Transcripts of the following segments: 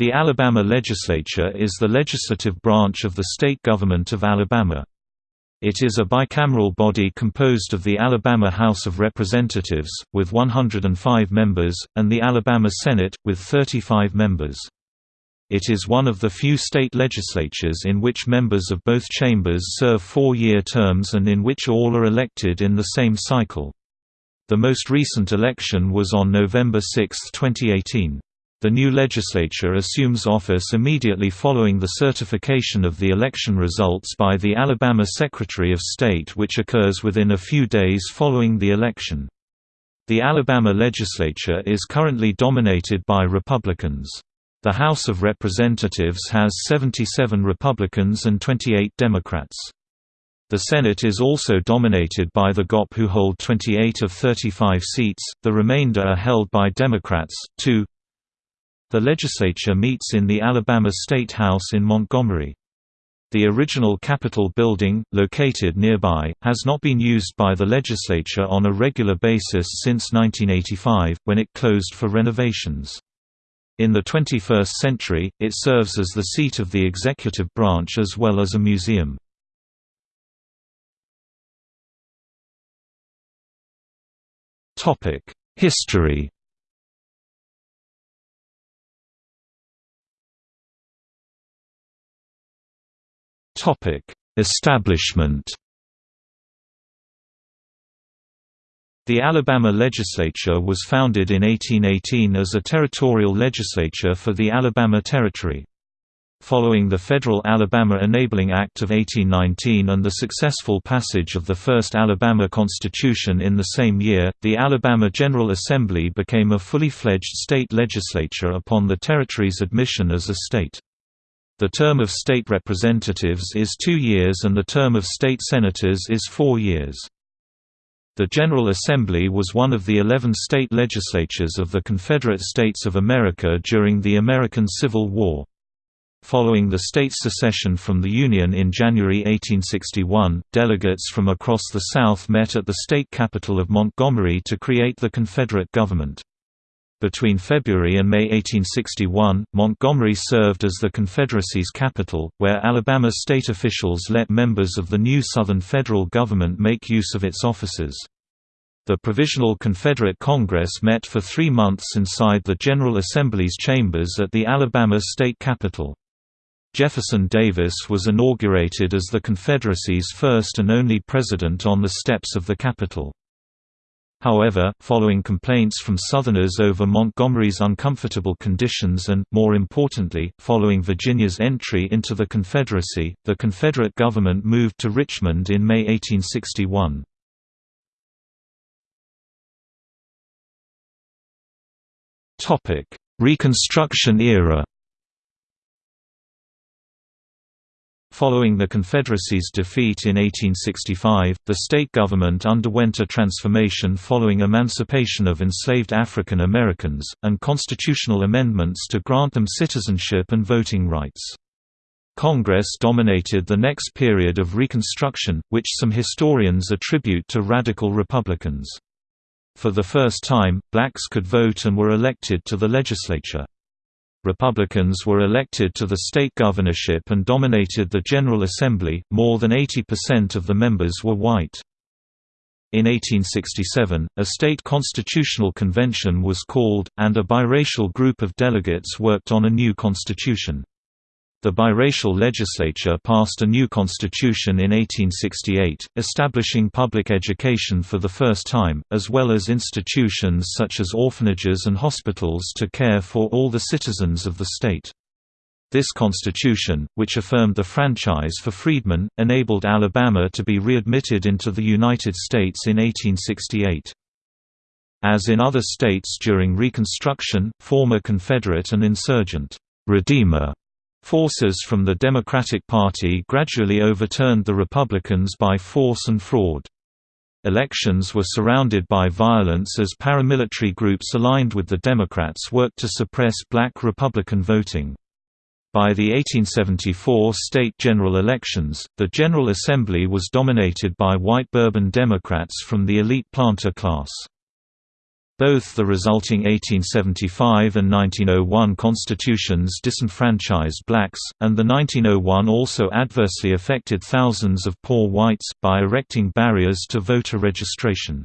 The Alabama Legislature is the legislative branch of the state government of Alabama. It is a bicameral body composed of the Alabama House of Representatives, with 105 members, and the Alabama Senate, with 35 members. It is one of the few state legislatures in which members of both chambers serve four-year terms and in which all are elected in the same cycle. The most recent election was on November 6, 2018. The new legislature assumes office immediately following the certification of the election results by the Alabama Secretary of State which occurs within a few days following the election. The Alabama legislature is currently dominated by Republicans. The House of Representatives has 77 Republicans and 28 Democrats. The Senate is also dominated by the GOP who hold 28 of 35 seats, the remainder are held by Democrats. 2 the legislature meets in the Alabama State House in Montgomery. The original Capitol building, located nearby, has not been used by the legislature on a regular basis since 1985, when it closed for renovations. In the 21st century, it serves as the seat of the executive branch as well as a museum. History Establishment. The Alabama legislature was founded in 1818 as a territorial legislature for the Alabama Territory. Following the Federal Alabama Enabling Act of 1819 and the successful passage of the first Alabama Constitution in the same year, the Alabama General Assembly became a fully fledged state legislature upon the territory's admission as a state. The term of state representatives is two years and the term of state senators is four years. The General Assembly was one of the eleven state legislatures of the Confederate States of America during the American Civil War. Following the state's secession from the Union in January 1861, delegates from across the South met at the state capital of Montgomery to create the Confederate government. Between February and May 1861, Montgomery served as the Confederacy's capital, where Alabama state officials let members of the new Southern federal government make use of its offices. The Provisional Confederate Congress met for three months inside the General Assembly's chambers at the Alabama state capitol. Jefferson Davis was inaugurated as the Confederacy's first and only president on the steps of the Capitol. However, following complaints from Southerners over Montgomery's uncomfortable conditions and, more importantly, following Virginia's entry into the Confederacy, the Confederate government moved to Richmond in May 1861. Reconstruction era Following the Confederacy's defeat in 1865, the state government underwent a transformation following emancipation of enslaved African Americans, and constitutional amendments to grant them citizenship and voting rights. Congress dominated the next period of Reconstruction, which some historians attribute to radical Republicans. For the first time, blacks could vote and were elected to the legislature. Republicans were elected to the state governorship and dominated the General Assembly, more than 80% of the members were white. In 1867, a state constitutional convention was called, and a biracial group of delegates worked on a new constitution. The biracial legislature passed a new constitution in 1868, establishing public education for the first time, as well as institutions such as orphanages and hospitals to care for all the citizens of the state. This constitution, which affirmed the franchise for freedmen, enabled Alabama to be readmitted into the United States in 1868. As in other states during Reconstruction, former Confederate and insurgent Redeemer Forces from the Democratic Party gradually overturned the Republicans by force and fraud. Elections were surrounded by violence as paramilitary groups aligned with the Democrats worked to suppress black Republican voting. By the 1874 state general elections, the General Assembly was dominated by white Bourbon Democrats from the elite planter class. Both the resulting 1875 and 1901 constitutions disenfranchised blacks, and the 1901 also adversely affected thousands of poor whites, by erecting barriers to voter registration.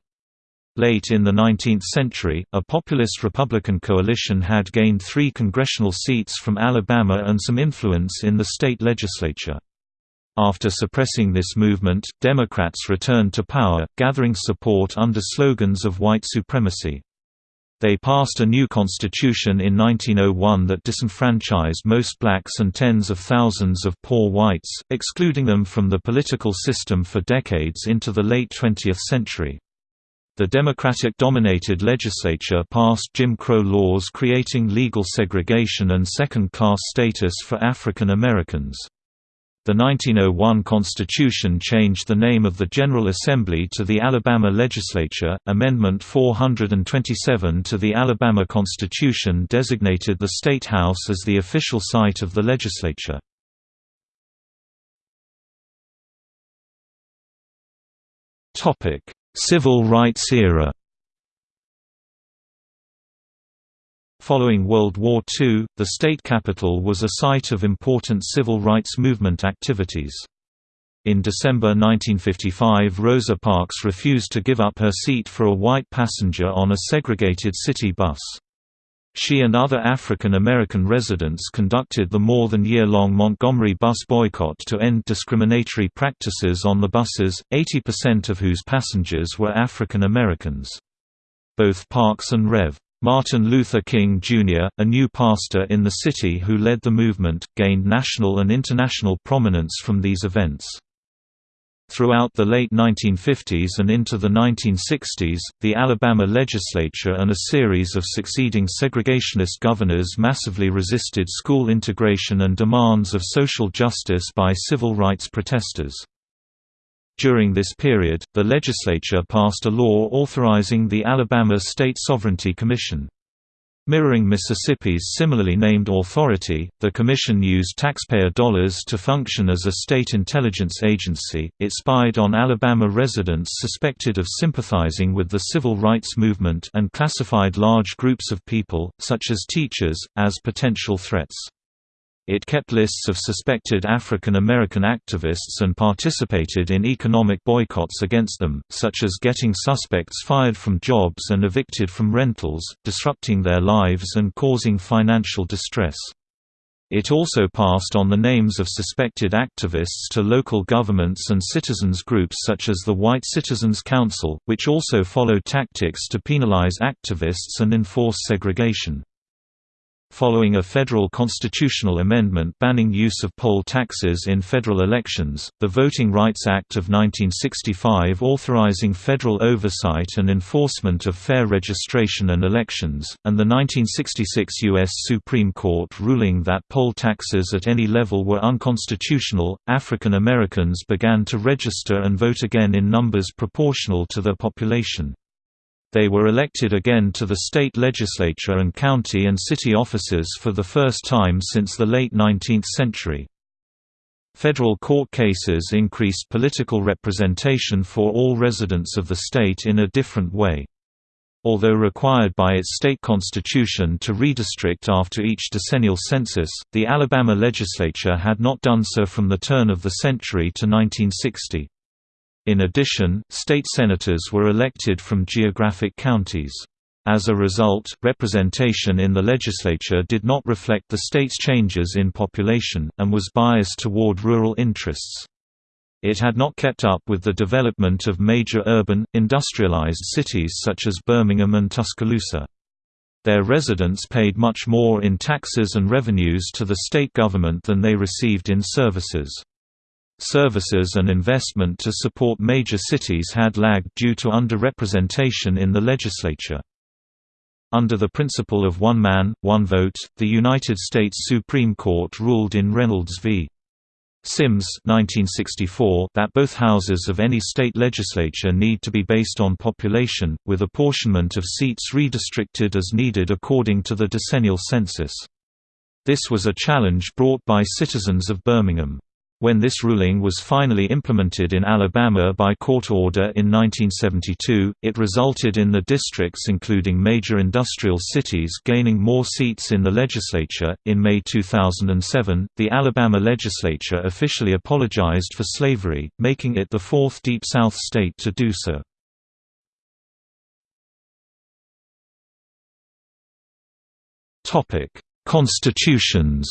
Late in the 19th century, a populist Republican coalition had gained three congressional seats from Alabama and some influence in the state legislature. After suppressing this movement, Democrats returned to power, gathering support under slogans of white supremacy. They passed a new constitution in 1901 that disenfranchised most blacks and tens of thousands of poor whites, excluding them from the political system for decades into the late 20th century. The Democratic-dominated legislature passed Jim Crow laws creating legal segregation and second-class status for African Americans. The 1901 Constitution changed the name of the General Assembly to the Alabama Legislature. Amendment 427 to the Alabama Constitution designated the State House as the official site of the legislature. Topic: Civil Rights Era Following World War II, the state capital was a site of important civil rights movement activities. In December 1955 Rosa Parks refused to give up her seat for a white passenger on a segregated city bus. She and other African American residents conducted the more than year-long Montgomery bus boycott to end discriminatory practices on the buses, 80% of whose passengers were African Americans. Both Parks and Rev. Martin Luther King, Jr., a new pastor in the city who led the movement, gained national and international prominence from these events. Throughout the late 1950s and into the 1960s, the Alabama legislature and a series of succeeding segregationist governors massively resisted school integration and demands of social justice by civil rights protesters. During this period, the legislature passed a law authorizing the Alabama State Sovereignty Commission. Mirroring Mississippi's similarly named authority, the Commission used taxpayer dollars to function as a state intelligence agency. It spied on Alabama residents suspected of sympathizing with the civil rights movement and classified large groups of people, such as teachers, as potential threats. It kept lists of suspected African American activists and participated in economic boycotts against them, such as getting suspects fired from jobs and evicted from rentals, disrupting their lives and causing financial distress. It also passed on the names of suspected activists to local governments and citizens groups such as the White Citizens Council, which also followed tactics to penalize activists and enforce segregation. Following a federal constitutional amendment banning use of poll taxes in federal elections, the Voting Rights Act of 1965 authorizing federal oversight and enforcement of fair registration and elections, and the 1966 U.S. Supreme Court ruling that poll taxes at any level were unconstitutional, African Americans began to register and vote again in numbers proportional to their population. They were elected again to the state legislature and county and city offices for the first time since the late 19th century. Federal court cases increased political representation for all residents of the state in a different way. Although required by its state constitution to redistrict after each decennial census, the Alabama legislature had not done so from the turn of the century to 1960. In addition, state senators were elected from geographic counties. As a result, representation in the legislature did not reflect the state's changes in population, and was biased toward rural interests. It had not kept up with the development of major urban, industrialized cities such as Birmingham and Tuscaloosa. Their residents paid much more in taxes and revenues to the state government than they received in services. Services and investment to support major cities had lagged due to underrepresentation in the legislature. Under the principle of one man, one vote, the United States Supreme Court ruled in Reynolds v. Sims 1964 that both houses of any state legislature need to be based on population, with apportionment of seats redistricted as needed according to the decennial census. This was a challenge brought by citizens of Birmingham. When this ruling was finally implemented in Alabama by court order in 1972, it resulted in the districts including major industrial cities gaining more seats in the legislature. In May 2007, the Alabama legislature officially apologized for slavery, making it the fourth Deep South state to do so. Topic: Constitutions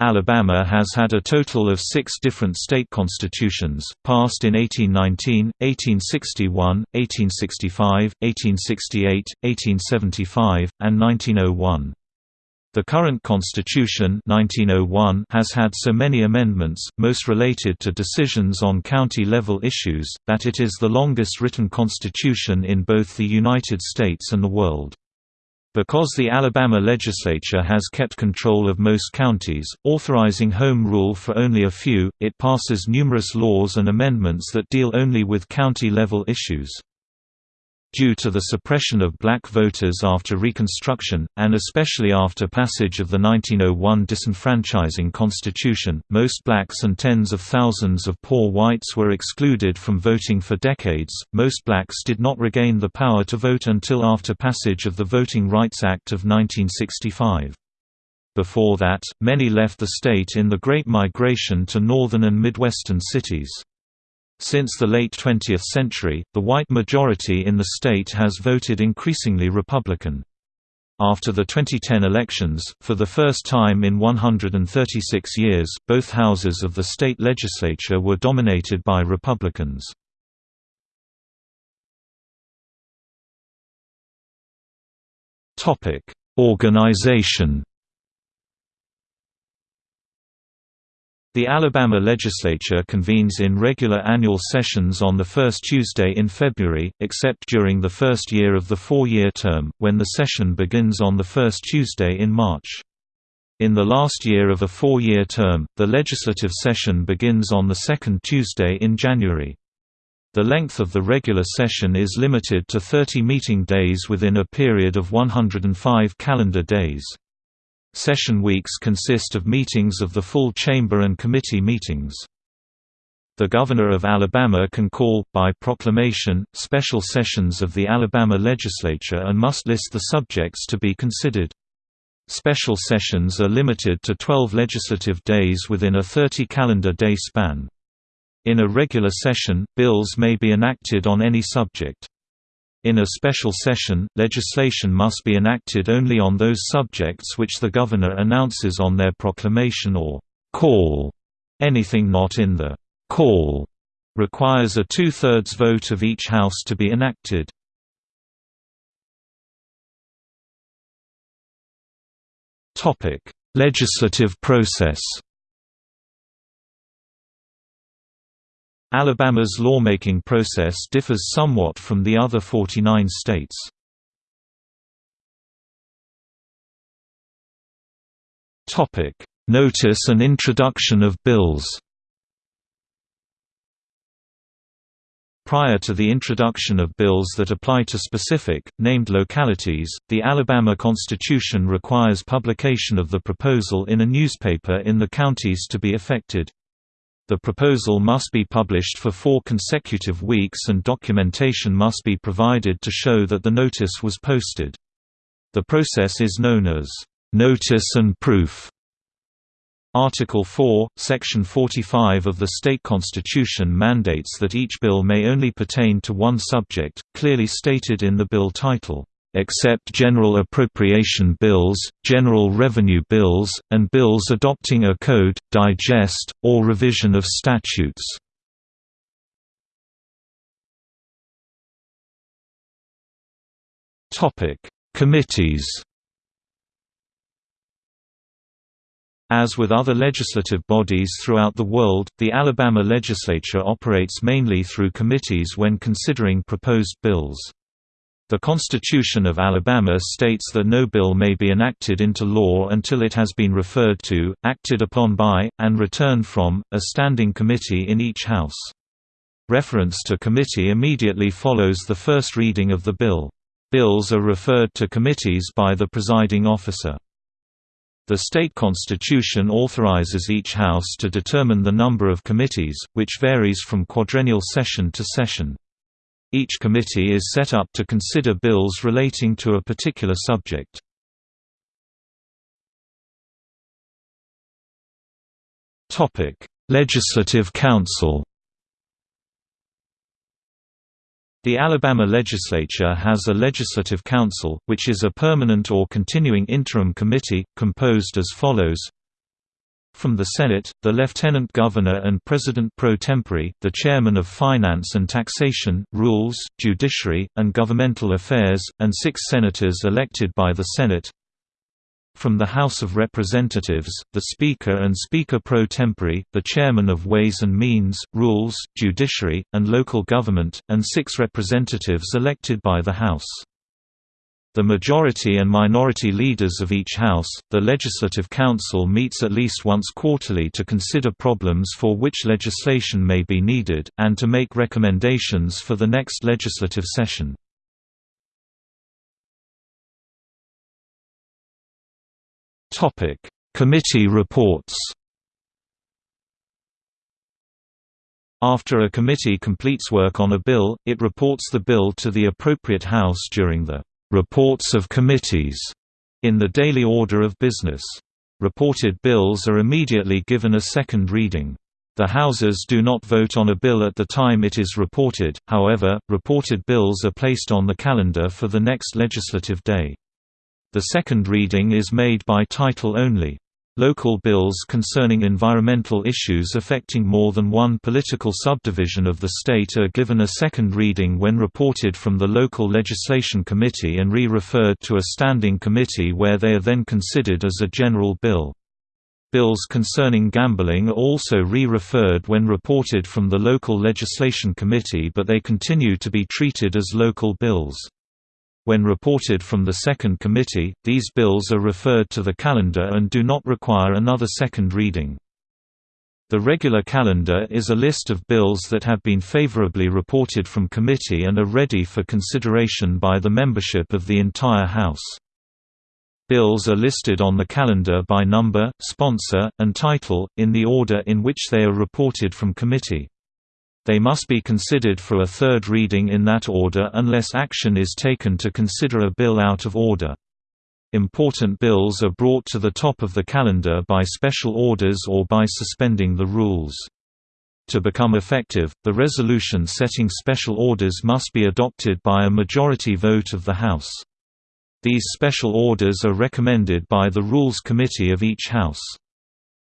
Alabama has had a total of six different state constitutions, passed in 1819, 1861, 1865, 1868, 1875, and 1901. The current constitution 1901 has had so many amendments, most related to decisions on county-level issues, that it is the longest written constitution in both the United States and the world. Because the Alabama legislature has kept control of most counties, authorizing home rule for only a few, it passes numerous laws and amendments that deal only with county-level issues. Due to the suppression of black voters after Reconstruction, and especially after passage of the 1901 disenfranchising Constitution, most blacks and tens of thousands of poor whites were excluded from voting for decades. Most blacks did not regain the power to vote until after passage of the Voting Rights Act of 1965. Before that, many left the state in the Great Migration to northern and midwestern cities. Since the late 20th century, the white majority in the state has voted increasingly Republican. After the 2010 elections, for the first time in 136 years, both houses of the state legislature were dominated by Republicans. Organization The Alabama legislature convenes in regular annual sessions on the first Tuesday in February, except during the first year of the four-year term, when the session begins on the first Tuesday in March. In the last year of a four-year term, the legislative session begins on the second Tuesday in January. The length of the regular session is limited to 30 meeting days within a period of 105 calendar days. Session weeks consist of meetings of the full chamber and committee meetings. The Governor of Alabama can call, by proclamation, special sessions of the Alabama legislature and must list the subjects to be considered. Special sessions are limited to 12 legislative days within a 30 calendar day span. In a regular session, bills may be enacted on any subject. In a special session, legislation must be enacted only on those subjects which the governor announces on their proclamation or call. Anything not in the call requires a two-thirds vote of each house to be enacted. Legislative process Alabama's lawmaking process differs somewhat from the other 49 states. Notice and introduction of bills Prior to the introduction of bills that apply to specific, named localities, the Alabama Constitution requires publication of the proposal in a newspaper in the counties to be affected. The proposal must be published for four consecutive weeks and documentation must be provided to show that the notice was posted. The process is known as notice and proof. Article 4, Section 45 of the state constitution mandates that each bill may only pertain to one subject, clearly stated in the bill title except general appropriation bills, general revenue bills, and bills adopting a code, digest, or revision of statutes. Committees As with other legislative bodies throughout the world, the Alabama legislature operates mainly through committees when considering proposed bills. The Constitution of Alabama states that no bill may be enacted into law until it has been referred to, acted upon by, and returned from, a standing committee in each House. Reference to committee immediately follows the first reading of the bill. Bills are referred to committees by the presiding officer. The state constitution authorizes each house to determine the number of committees, which varies from quadrennial session to session. Each committee is set up to consider bills relating to a particular subject. Legislative Council The Alabama legislature has a legislative council, which is a permanent or continuing interim committee, composed as follows From the Senate, the lieutenant governor and president pro tempore, the chairman of Finance and Taxation, Rules, Judiciary, and Governmental Affairs, and six senators elected by the Senate from the House of Representatives, the Speaker and Speaker pro tempore, the Chairman of Ways and Means, Rules, Judiciary, and Local Government, and six representatives elected by the House. The majority and minority leaders of each House, the Legislative Council meets at least once quarterly to consider problems for which legislation may be needed, and to make recommendations for the next legislative session. Committee reports. After a committee completes work on a bill, it reports the bill to the appropriate House during the reports of committees in the daily order of business. Reported bills are immediately given a second reading. The Houses do not vote on a bill at the time it is reported, however, reported bills are placed on the calendar for the next legislative day. The second reading is made by title only. Local bills concerning environmental issues affecting more than one political subdivision of the state are given a second reading when reported from the local legislation committee and re-referred to a standing committee where they are then considered as a general bill. Bills concerning gambling are also re-referred when reported from the local legislation committee but they continue to be treated as local bills. When reported from the second committee, these bills are referred to the calendar and do not require another second reading. The regular calendar is a list of bills that have been favorably reported from committee and are ready for consideration by the membership of the entire House. Bills are listed on the calendar by number, sponsor, and title, in the order in which they are reported from committee. They must be considered for a third reading in that order unless action is taken to consider a bill out of order. Important bills are brought to the top of the calendar by special orders or by suspending the rules. To become effective, the resolution setting special orders must be adopted by a majority vote of the House. These special orders are recommended by the Rules Committee of each House.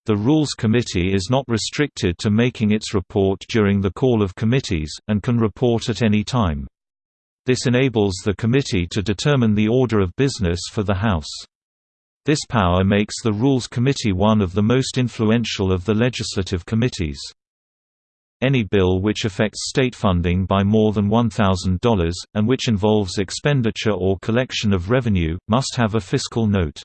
The Rules Committee is not restricted to making its report during the call of committees, and can report at any time. This enables the committee to determine the order of business for the House. This power makes the Rules Committee one of the most influential of the legislative committees. Any bill which affects state funding by more than $1,000, and which involves expenditure or collection of revenue, must have a fiscal note.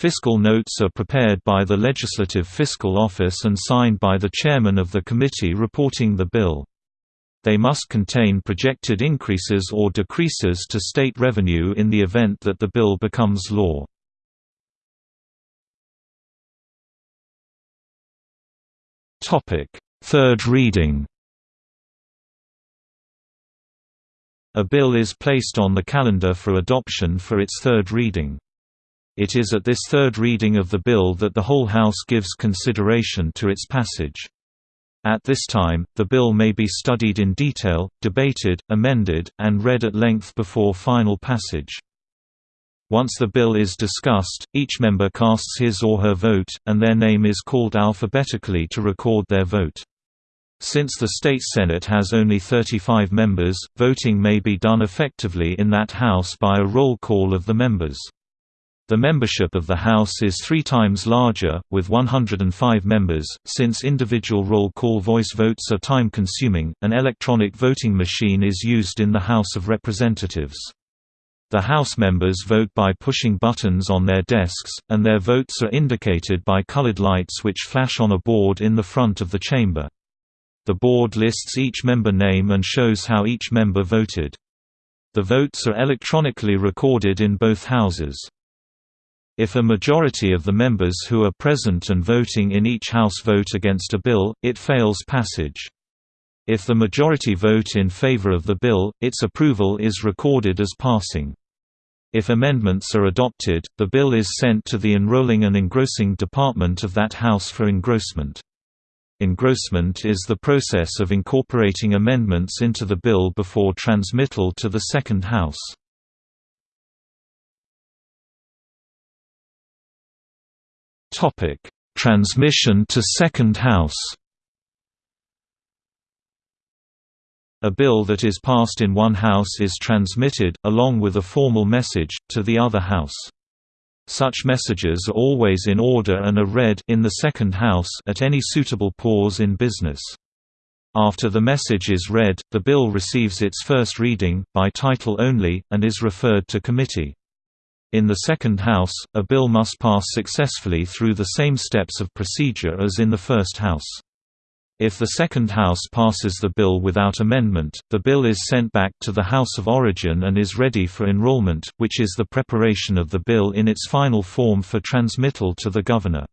Fiscal notes are prepared by the Legislative Fiscal Office and signed by the chairman of the committee reporting the bill. They must contain projected increases or decreases to state revenue in the event that the bill becomes law. Third reading A bill is placed on the calendar for adoption for its third reading. It is at this third reading of the bill that the whole House gives consideration to its passage. At this time, the bill may be studied in detail, debated, amended, and read at length before final passage. Once the bill is discussed, each member casts his or her vote, and their name is called alphabetically to record their vote. Since the state Senate has only 35 members, voting may be done effectively in that House by a roll call of the members. The membership of the House is three times larger, with 105 members. Since individual roll call voice votes are time consuming, an electronic voting machine is used in the House of Representatives. The House members vote by pushing buttons on their desks, and their votes are indicated by colored lights which flash on a board in the front of the chamber. The board lists each member name and shows how each member voted. The votes are electronically recorded in both houses. If a majority of the members who are present and voting in each House vote against a bill, it fails passage. If the majority vote in favor of the bill, its approval is recorded as passing. If amendments are adopted, the bill is sent to the enrolling and engrossing department of that House for engrossment. Engrossment is the process of incorporating amendments into the bill before transmittal to the second House. Topic: Transmission to Second House. A bill that is passed in one House is transmitted, along with a formal message, to the other House. Such messages are always in order and are read in the second House at any suitable pause in business. After the message is read, the bill receives its first reading, by title only, and is referred to committee. In the second House, a bill must pass successfully through the same steps of procedure as in the first House. If the second House passes the bill without amendment, the bill is sent back to the House of Origin and is ready for enrollment, which is the preparation of the bill in its final form for transmittal to the Governor.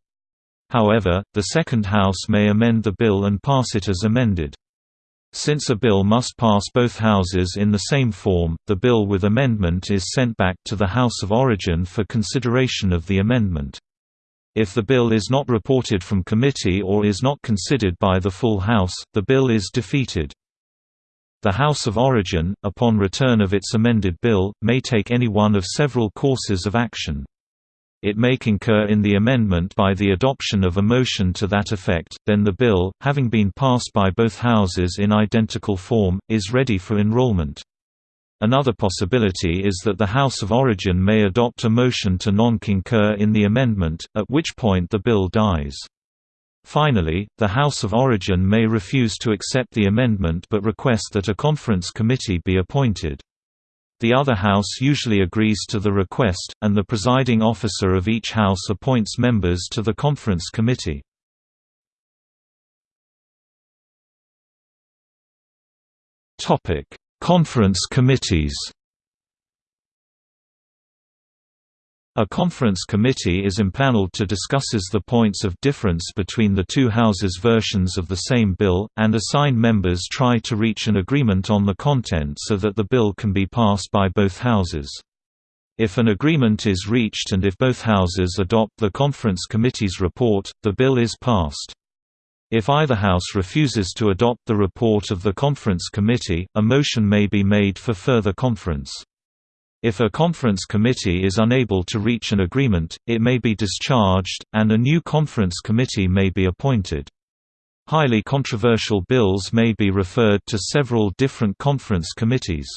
However, the second House may amend the bill and pass it as amended. Since a bill must pass both houses in the same form, the bill with amendment is sent back to the House of Origin for consideration of the amendment. If the bill is not reported from committee or is not considered by the full House, the bill is defeated. The House of Origin, upon return of its amended bill, may take any one of several courses of action. It may concur in the amendment by the adoption of a motion to that effect, then the bill, having been passed by both houses in identical form, is ready for enrollment. Another possibility is that the House of Origin may adopt a motion to non-concur in the amendment, at which point the bill dies. Finally, the House of Origin may refuse to accept the amendment but request that a conference committee be appointed. The other house usually agrees to the request, and the presiding officer of each house appoints members to the conference committee. Conference committees A conference committee is impaneled to discusses the points of difference between the two houses' versions of the same bill, and assigned members try to reach an agreement on the content so that the bill can be passed by both houses. If an agreement is reached and if both houses adopt the conference committee's report, the bill is passed. If either house refuses to adopt the report of the conference committee, a motion may be made for further conference. If a conference committee is unable to reach an agreement, it may be discharged, and a new conference committee may be appointed. Highly controversial bills may be referred to several different conference committees.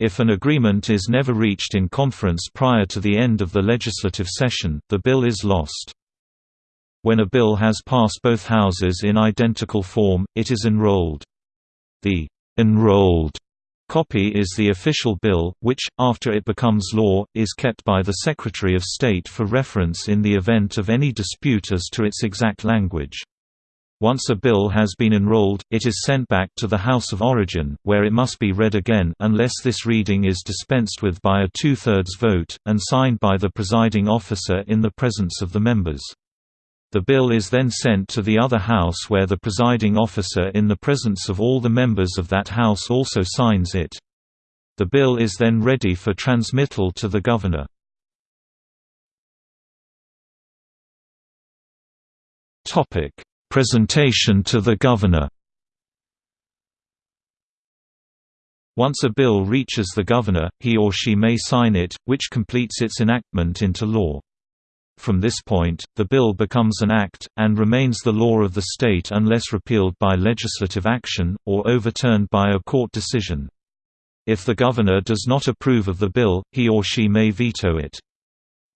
If an agreement is never reached in conference prior to the end of the legislative session, the bill is lost. When a bill has passed both houses in identical form, it is enrolled. The enrolled Copy is the official bill, which, after it becomes law, is kept by the Secretary of State for reference in the event of any dispute as to its exact language. Once a bill has been enrolled, it is sent back to the House of Origin, where it must be read again unless this reading is dispensed with by a two-thirds vote, and signed by the presiding officer in the presence of the members. The bill is then sent to the other house where the presiding officer in the presence of all the members of that house also signs it. The bill is then ready for transmittal to the governor. Presentation to the governor Once a bill reaches the governor, he or she may sign it, which completes its enactment into law. From this point, the bill becomes an act, and remains the law of the state unless repealed by legislative action, or overturned by a court decision. If the governor does not approve of the bill, he or she may veto it.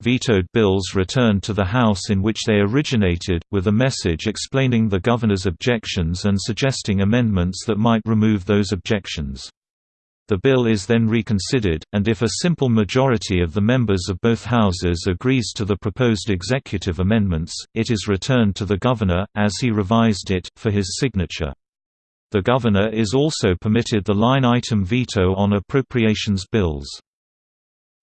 Vetoed bills return to the House in which they originated, with a message explaining the governor's objections and suggesting amendments that might remove those objections. The bill is then reconsidered, and if a simple majority of the members of both houses agrees to the proposed executive amendments, it is returned to the governor, as he revised it, for his signature. The governor is also permitted the line-item veto on appropriations bills.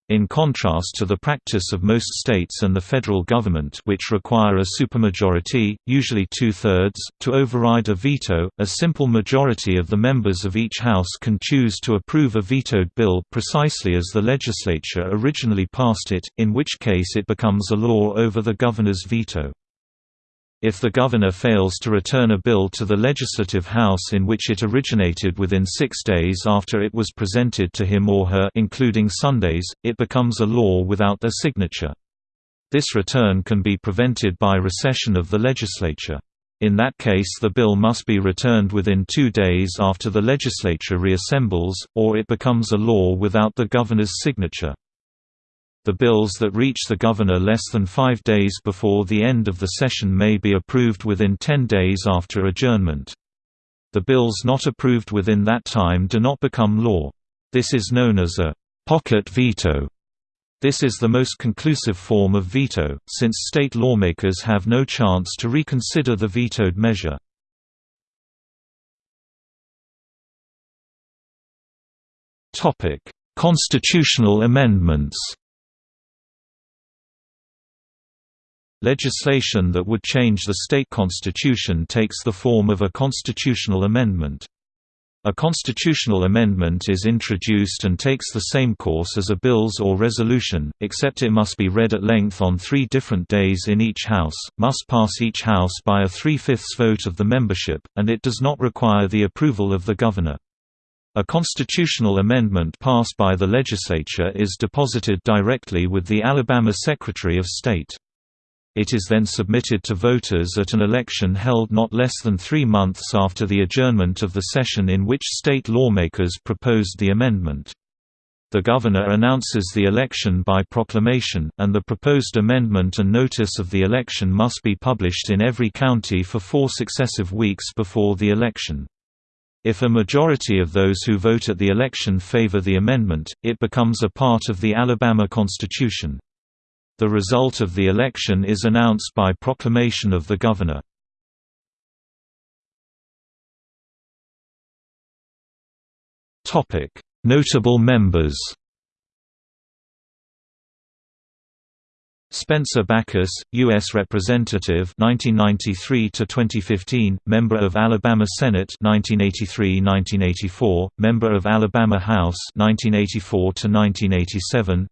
In contrast to the practice of most states and the federal government which require a supermajority, usually two-thirds, to override a veto, a simple majority of the members of each house can choose to approve a vetoed bill precisely as the legislature originally passed it, in which case it becomes a law over the governor's veto. If the governor fails to return a bill to the Legislative House in which it originated within six days after it was presented to him or her including Sundays, it becomes a law without their signature. This return can be prevented by recession of the legislature. In that case the bill must be returned within two days after the legislature reassembles, or it becomes a law without the governor's signature. The bills that reach the governor less than five days before the end of the session may be approved within ten days after adjournment. The bills not approved within that time do not become law. This is known as a «pocket veto». This is the most conclusive form of veto, since state lawmakers have no chance to reconsider the vetoed measure. Constitutional amendments Legislation that would change the state constitution takes the form of a constitutional amendment. A constitutional amendment is introduced and takes the same course as a bills or resolution, except it must be read at length on three different days in each House, must pass each House by a three-fifths vote of the membership, and it does not require the approval of the governor. A constitutional amendment passed by the legislature is deposited directly with the Alabama Secretary of State. It is then submitted to voters at an election held not less than three months after the adjournment of the session in which state lawmakers proposed the amendment. The governor announces the election by proclamation, and the proposed amendment and notice of the election must be published in every county for four successive weeks before the election. If a majority of those who vote at the election favor the amendment, it becomes a part of the Alabama Constitution. The result of the election is announced by proclamation of the governor. Notable members Spencer Bachus, U.S. Representative 1993 to 2015, member of Alabama Senate 1983-1984, member of Alabama House 1984 to 1987,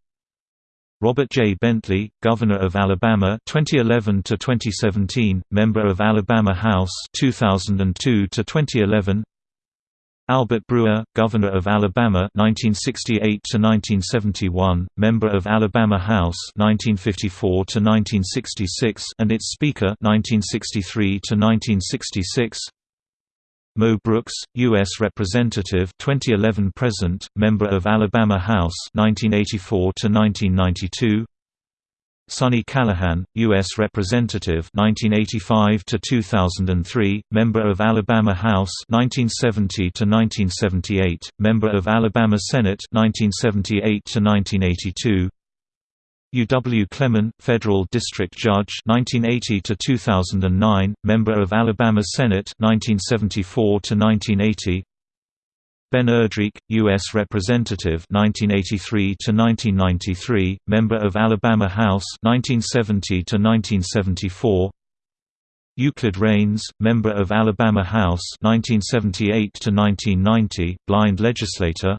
Robert J. Bentley, Governor of Alabama 2011 to 2017, member of Alabama House 2002 to 2011. Albert Brewer, Governor of Alabama 1968 to 1971, member of Alabama House 1954 to 1966 and its Speaker 1963 to 1966. Mo Brooks, U.S. Representative 2011 present, member of Alabama House 1984 to 1992. Sonny Callahan, U.S. Representative 1985 to 2003, member of Alabama House 1970 to 1978, member of Alabama Senate 1978 to 1982. U. W. Clemon, Federal District Judge 1980 to 2009, member of Alabama Senate 1974 to 1980. Ben Erdreich, U.S. Representative 1983 to 1993, member of Alabama House 1970 to 1974. Euclid Raines, member of Alabama House 1978 to 1990, blind legislator.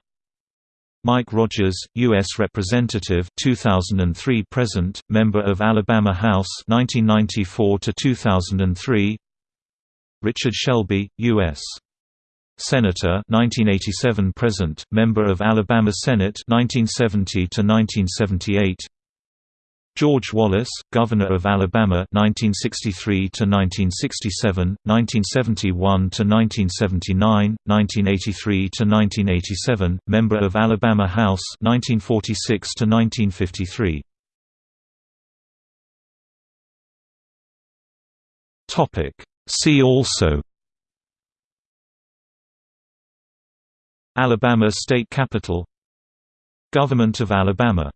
Mike Rogers, U.S. Representative 2003 present, member of Alabama House 1994 to 2003. Richard Shelby, U.S. Senator 1987 present, member of Alabama Senate 1970 to 1978. George Wallace, Governor of Alabama 1963 to 1967, 1971 to 1979, 1983 to 1987, member of Alabama House 1946 to 1953. Topic See also Alabama State Capitol Government of Alabama